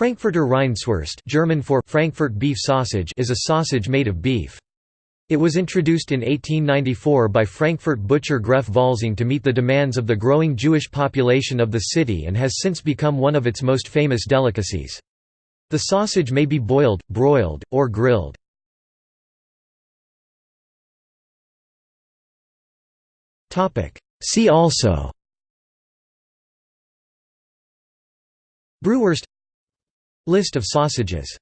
Frankfurter Rindswurst German for Frankfurt beef sausage is a sausage made of beef. It was introduced in 1894 by Frankfurt butcher Gref Völsing to meet the demands of the growing Jewish population of the city and has since become one of its most famous delicacies. The sausage may be boiled, broiled, or grilled. See also Bratwurst List of sausages